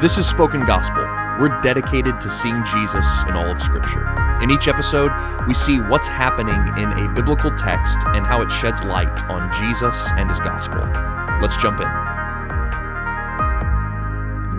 This is Spoken Gospel. We're dedicated to seeing Jesus in all of Scripture. In each episode, we see what's happening in a biblical text and how it sheds light on Jesus and his gospel. Let's jump in.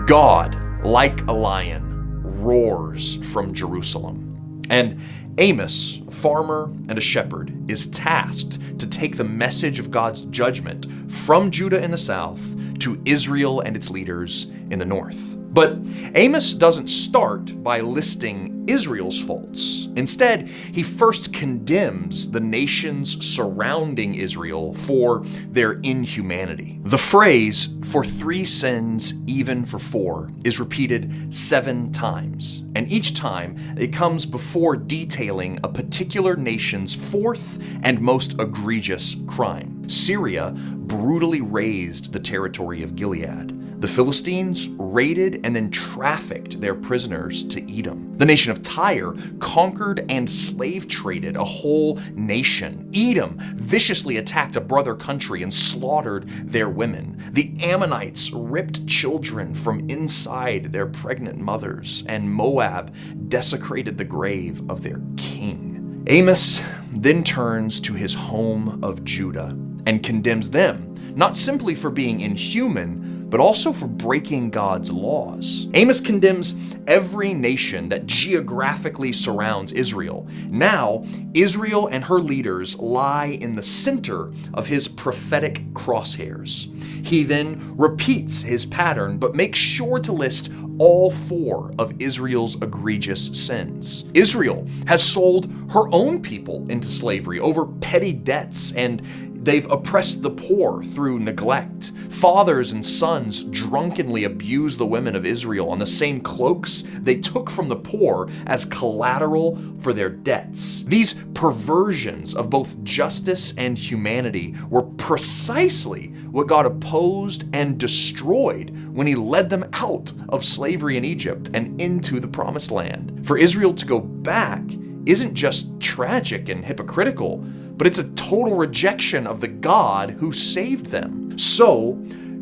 God, like a lion, roars from Jerusalem. And Amos, farmer and a shepherd, is tasked to take the message of God's judgment from Judah in the south to Israel and its leaders in the north. But Amos doesn't start by listing Israel's faults. Instead, he first condemns the nations surrounding Israel for their inhumanity. The phrase, for three sins, even for four, is repeated seven times. And each time, it comes before detailing a particular nation's fourth and most egregious crime. Syria brutally razed the territory of Gilead. The Philistines raided and then trafficked their prisoners to Edom. The nation of Tyre conquered and slave traded a whole nation. Edom viciously attacked a brother country and slaughtered their women. The Ammonites ripped children from inside their pregnant mothers, and Moab desecrated the grave of their king. Amos then turns to his home of Judah and condemns them, not simply for being inhuman, but also for breaking God's laws. Amos condemns every nation that geographically surrounds Israel. Now, Israel and her leaders lie in the center of his prophetic crosshairs. He then repeats his pattern, but makes sure to list all four of Israel's egregious sins. Israel has sold her own people into slavery over petty debts and They've oppressed the poor through neglect. Fathers and sons drunkenly abuse the women of Israel on the same cloaks they took from the poor as collateral for their debts. These perversions of both justice and humanity were precisely what God opposed and destroyed when he led them out of slavery in Egypt and into the promised land. For Israel to go back isn't just tragic and hypocritical, but it's a total rejection of the God who saved them. So,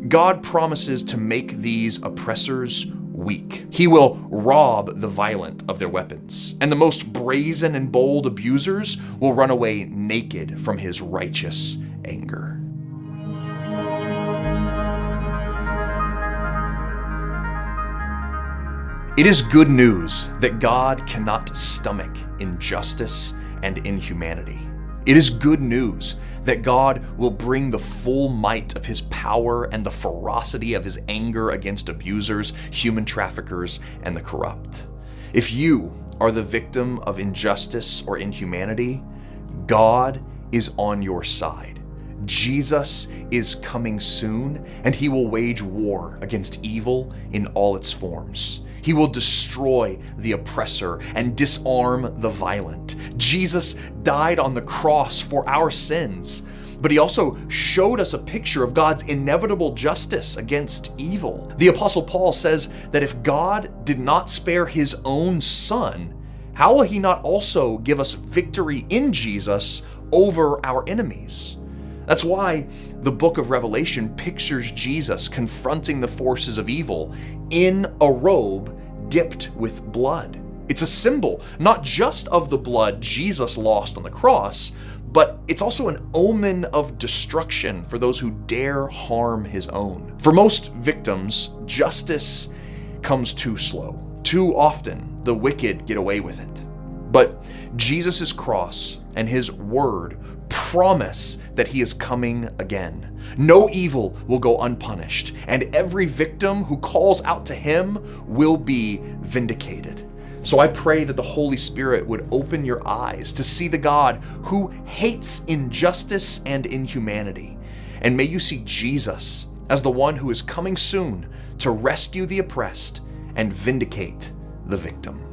God promises to make these oppressors weak. He will rob the violent of their weapons, and the most brazen and bold abusers will run away naked from his righteous anger. It is good news that God cannot stomach injustice and inhumanity. It is good news that God will bring the full might of his power and the ferocity of his anger against abusers, human traffickers, and the corrupt. If you are the victim of injustice or inhumanity, God is on your side. Jesus is coming soon, and he will wage war against evil in all its forms. He will destroy the oppressor and disarm the violent. Jesus died on the cross for our sins, but he also showed us a picture of God's inevitable justice against evil. The Apostle Paul says that if God did not spare his own son, how will he not also give us victory in Jesus over our enemies? That's why the book of Revelation pictures Jesus confronting the forces of evil in a robe dipped with blood. It's a symbol not just of the blood Jesus lost on the cross, but it's also an omen of destruction for those who dare harm his own. For most victims, justice comes too slow. Too often, the wicked get away with it. But Jesus' cross and his word promise that he is coming again. No evil will go unpunished, and every victim who calls out to him will be vindicated. So I pray that the Holy Spirit would open your eyes to see the God who hates injustice and inhumanity. And may you see Jesus as the one who is coming soon to rescue the oppressed and vindicate the victim.